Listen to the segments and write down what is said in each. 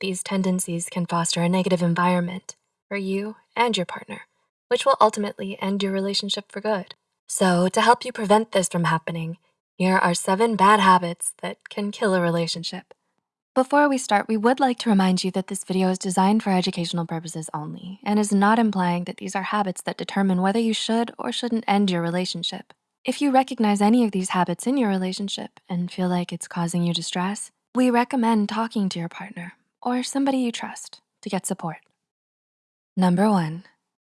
these tendencies can foster a negative environment for you and your partner, which will ultimately end your relationship for good. So to help you prevent this from happening, here are seven bad habits that can kill a relationship. Before we start, we would like to remind you that this video is designed for educational purposes only and is not implying that these are habits that determine whether you should or shouldn't end your relationship. If you recognize any of these habits in your relationship and feel like it's causing you distress, we recommend talking to your partner or somebody you trust to get support. Number one,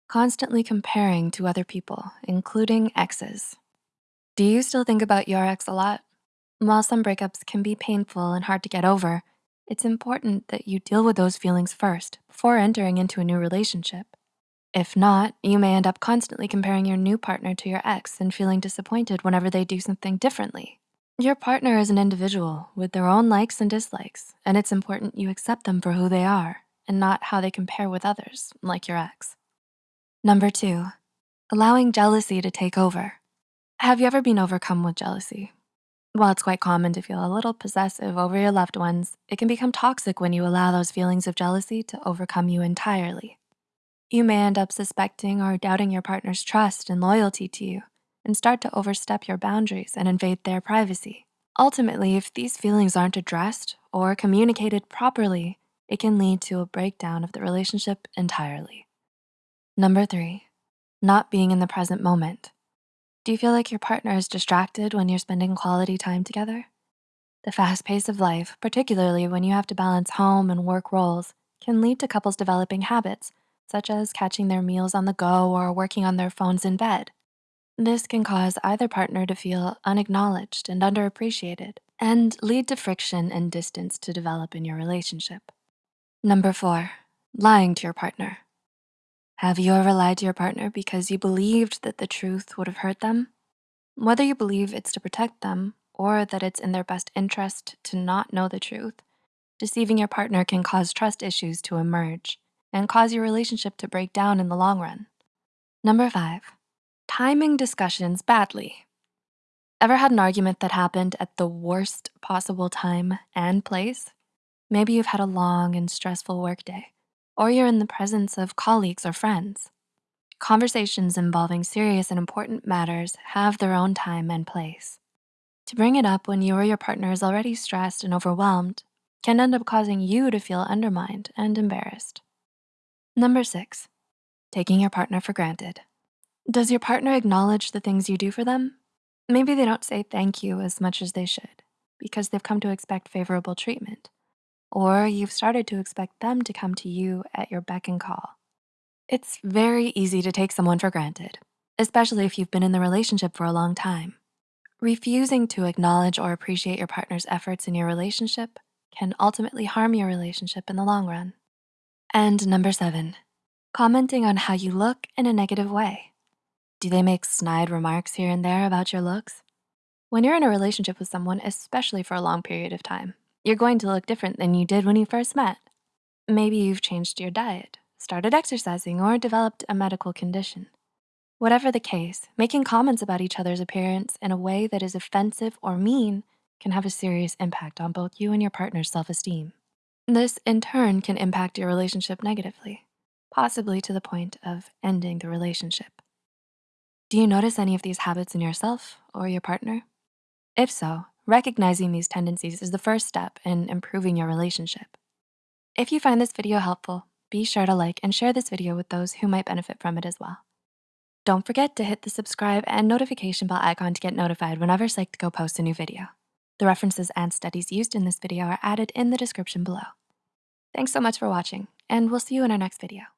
constantly comparing to other people, including exes. Do you still think about your ex a lot? While some breakups can be painful and hard to get over, it's important that you deal with those feelings first before entering into a new relationship. If not, you may end up constantly comparing your new partner to your ex and feeling disappointed whenever they do something differently. Your partner is an individual with their own likes and dislikes, and it's important you accept them for who they are and not how they compare with others, like your ex. Number two, allowing jealousy to take over. Have you ever been overcome with jealousy? While it's quite common to feel a little possessive over your loved ones, it can become toxic when you allow those feelings of jealousy to overcome you entirely. You may end up suspecting or doubting your partner's trust and loyalty to you and start to overstep your boundaries and invade their privacy. Ultimately, if these feelings aren't addressed or communicated properly, it can lead to a breakdown of the relationship entirely. Number three, not being in the present moment. Do you feel like your partner is distracted when you're spending quality time together? The fast pace of life, particularly when you have to balance home and work roles, can lead to couples developing habits, such as catching their meals on the go or working on their phones in bed. This can cause either partner to feel unacknowledged and underappreciated and lead to friction and distance to develop in your relationship. Number four, lying to your partner. Have you ever lied to your partner because you believed that the truth would have hurt them? Whether you believe it's to protect them or that it's in their best interest to not know the truth, deceiving your partner can cause trust issues to emerge and cause your relationship to break down in the long run. Number five, timing discussions badly. Ever had an argument that happened at the worst possible time and place? Maybe you've had a long and stressful workday or you're in the presence of colleagues or friends. Conversations involving serious and important matters have their own time and place. To bring it up when you or your partner is already stressed and overwhelmed can end up causing you to feel undermined and embarrassed. Number six, taking your partner for granted. Does your partner acknowledge the things you do for them? Maybe they don't say thank you as much as they should because they've come to expect favorable treatment or you've started to expect them to come to you at your beck and call. It's very easy to take someone for granted, especially if you've been in the relationship for a long time. Refusing to acknowledge or appreciate your partner's efforts in your relationship can ultimately harm your relationship in the long run. And number seven, commenting on how you look in a negative way. Do they make snide remarks here and there about your looks? When you're in a relationship with someone, especially for a long period of time, you're going to look different than you did when you first met. Maybe you've changed your diet, started exercising, or developed a medical condition. Whatever the case, making comments about each other's appearance in a way that is offensive or mean can have a serious impact on both you and your partner's self-esteem. This in turn can impact your relationship negatively, possibly to the point of ending the relationship. Do you notice any of these habits in yourself or your partner? If so, Recognizing these tendencies is the first step in improving your relationship. If you find this video helpful, be sure to like and share this video with those who might benefit from it as well. Don't forget to hit the subscribe and notification bell icon to get notified whenever Psych2Go posts a new video. The references and studies used in this video are added in the description below. Thanks so much for watching, and we'll see you in our next video.